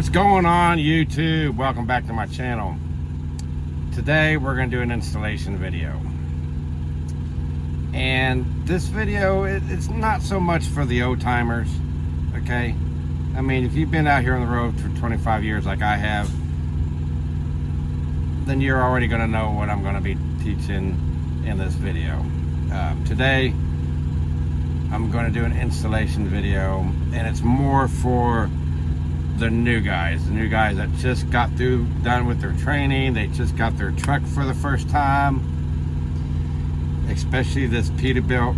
What's going on YouTube? Welcome back to my channel. Today we're going to do an installation video. And this video, it, it's not so much for the old timers, okay? I mean, if you've been out here on the road for 25 years like I have, then you're already going to know what I'm going to be teaching in this video. Um, today, I'm going to do an installation video, and it's more for the new guys, the new guys that just got through, done with their training, they just got their truck for the first time, especially this Peterbilt.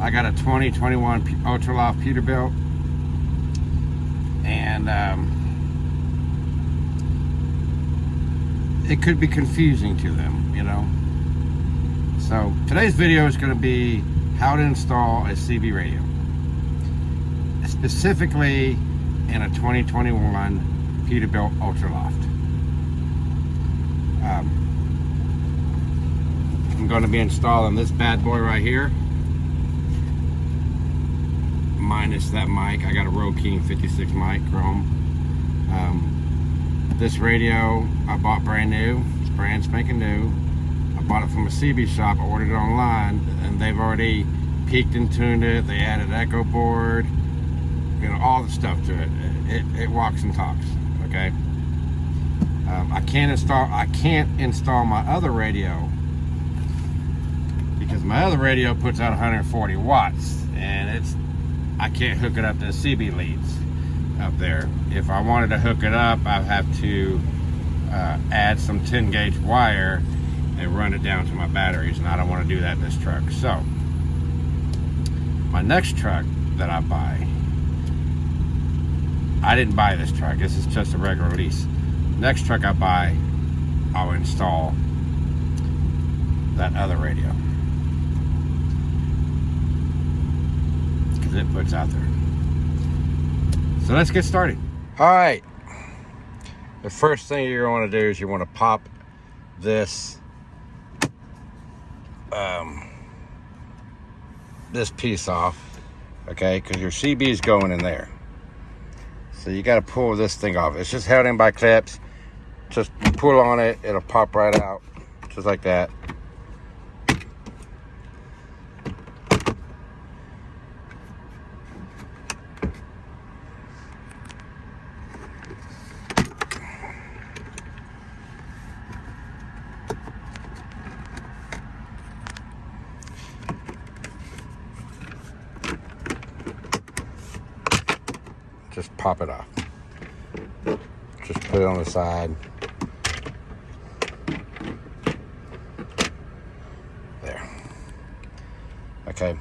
I got a 2021 Ultraloft Peterbilt, and um, it could be confusing to them, you know. So today's video is going to be how to install a CB radio. Specifically, in a 2021 Peterbilt Ultraloft. Um, I'm going to be installing this bad boy right here. Minus that mic. I got a Road King 56 mic chrome. Um, this radio I bought brand new. It's brand spanking new. I bought it from a CB shop. I ordered it online and they've already peaked and tuned it. They added echo board you know, all the stuff to it. It, it walks and talks, okay? Um, I can't install, I can't install my other radio because my other radio puts out 140 watts and it's, I can't hook it up to the CB leads up there. If I wanted to hook it up, I'd have to uh, add some 10 gauge wire and run it down to my batteries and I don't want to do that in this truck. So, my next truck that I buy I didn't buy this truck. This is just a regular lease. Next truck I buy, I'll install that other radio. Because it puts out there. So let's get started. All right. The first thing you're going to do is you want to pop this um, this piece off, okay? Because your CB is going in there. So you got to pull this thing off. It's just held in by clips. Just pull on it, it'll pop right out, just like that. just pop it off. Just put it on the side. There. Okay.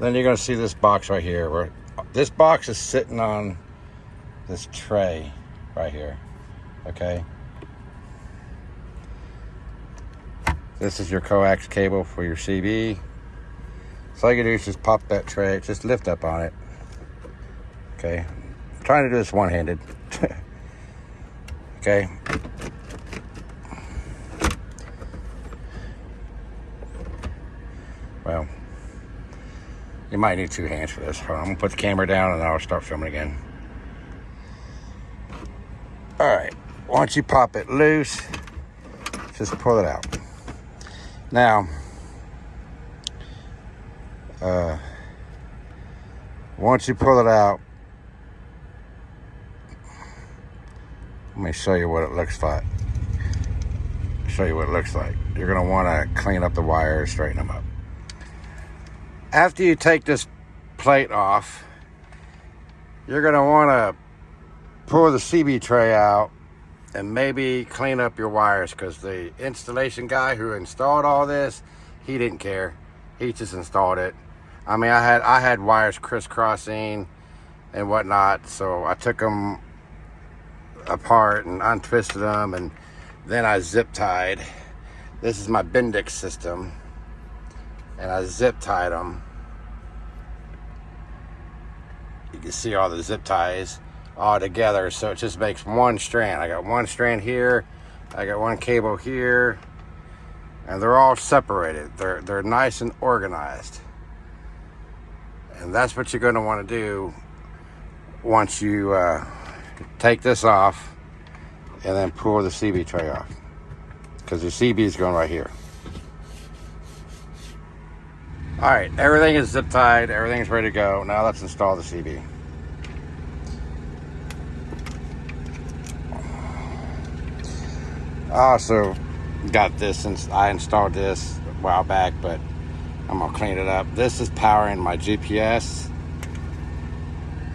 Then you're going to see this box right here. Where this box is sitting on this tray right here. Okay. This is your coax cable for your CB. So all you do is just pop that tray, just lift up on it. Okay, trying to do this one-handed. okay. Well, you might need two hands for this. I'm gonna put the camera down and I'll start filming again. All right, once you pop it loose, just pull it out. Now, uh, once you pull it out, Let me show you what it looks like. Show you what it looks like. You're going to want to clean up the wires, straighten them up. After you take this plate off, you're going to want to pull the CB tray out and maybe clean up your wires because the installation guy who installed all this, he didn't care. He just installed it. I mean, I had I had wires crisscrossing and whatnot, so I took them apart and untwisted them and then I zip tied. This is my Bendix system and I zip tied them. You can see all the zip ties all together so it just makes one strand. I got one strand here, I got one cable here, and they're all separated. They're, they're nice and organized. And that's what you're going to want to do once you uh, take this off and then pull the CB tray off because the CB is going right here. All right, everything is zip tied, everything's ready to go. Now let's install the CB. I also got this since I installed this a while back, but I'm gonna clean it up. This is powering my GPS,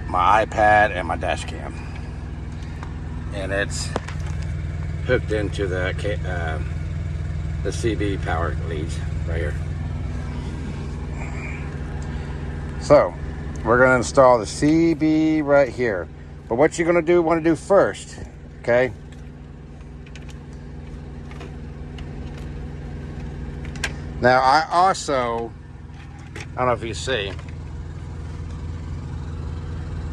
my iPad, and my dash cam. And it's hooked into the, uh, the CB power leads right here. So, we're gonna install the CB right here. But what you're gonna do, wanna do first, okay? Now, I also, I don't know if you see,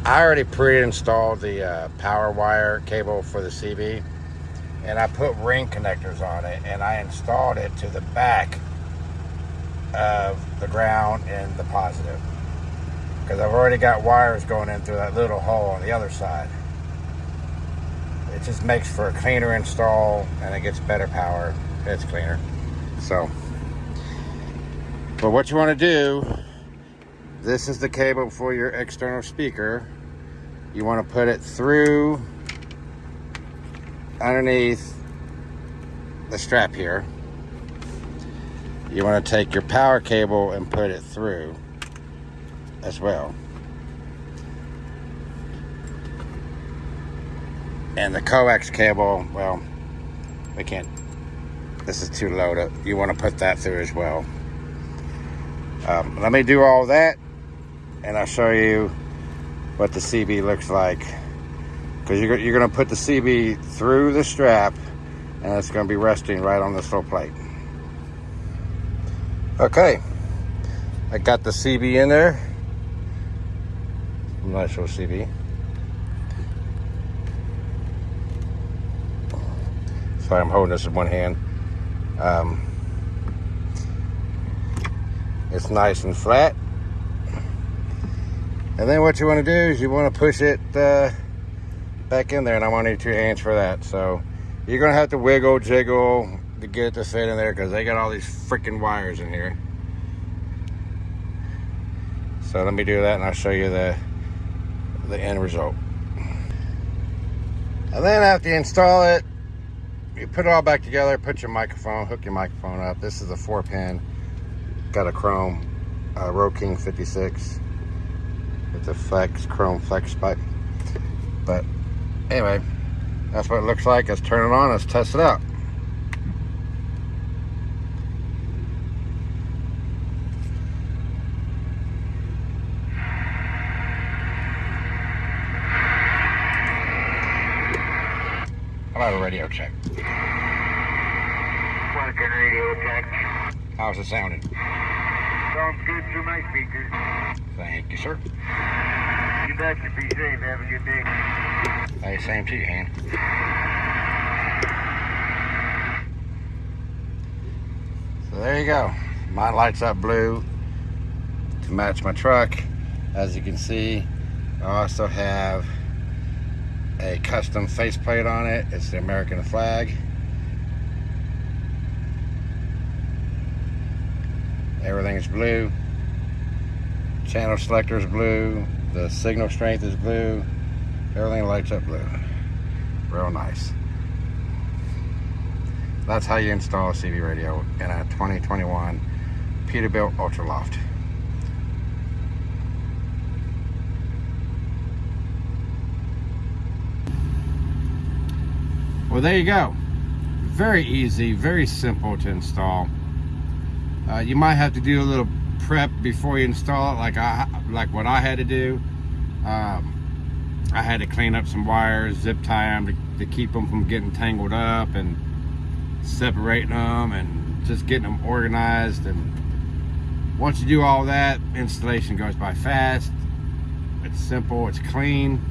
I already pre-installed the uh, power wire cable for the CB and I put ring connectors on it and I installed it to the back of the ground and the positive because I've already got wires going in through that little hole on the other side. It just makes for a cleaner install and it gets better power. It's cleaner. So. But what you want to do, this is the cable for your external speaker. You want to put it through underneath the strap here. You want to take your power cable and put it through as well. And the coax cable, well, we can't, this is too low to, you want to put that through as well. Um, let me do all that and I'll show you what the CB looks like. Because you're, you're going to put the CB through the strap and it's going to be resting right on this little plate. Okay, I got the CB in there. Nice little CB. Sorry, I'm holding this in one hand. Um, it's nice and flat. And then what you want to do is you want to push it uh, back in there. And I want to need two hands for that. So you're going to have to wiggle, jiggle to get it to fit in there because they got all these freaking wires in here. So let me do that and I'll show you the, the end result. And then after you install it, you put it all back together, put your microphone, hook your microphone up. This is a four pin got a chrome uh, Road King 56 with a flex chrome flex pipe. But anyway, that's what it looks like. Let's turn it on. Let's test it out. How about a radio check? Working radio check. How's it sounding? Sounds good through my speakers. Thank you, sir. You betcha. Be safe. Have a good day. Hey, same to you, Han. So there you go. My lights up blue to match my truck. As you can see, I also have a custom faceplate on it. It's the American flag. Everything is blue. Channel selector is blue. The signal strength is blue. Everything lights up blue. Real nice. That's how you install a CB radio in a 2021 Peterbilt Ultraloft. Well, there you go. Very easy, very simple to install. Uh, you might have to do a little prep before you install it, like I like what I had to do. Um, I had to clean up some wires, zip tie them to, to keep them from getting tangled up, and separating them, and just getting them organized. And once you do all that, installation goes by fast. It's simple. It's clean.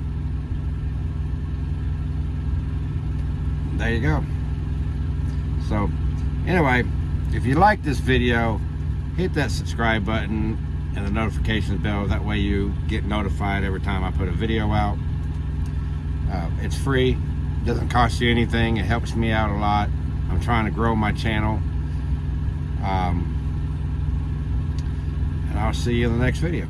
There you go. So, anyway if you like this video, hit that subscribe button and the notifications bell. That way you get notified every time I put a video out. Uh, it's free, doesn't cost you anything. It helps me out a lot. I'm trying to grow my channel. Um, and I'll see you in the next video.